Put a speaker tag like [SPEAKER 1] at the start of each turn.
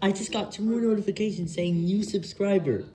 [SPEAKER 1] I just got two more notifications saying new subscriber.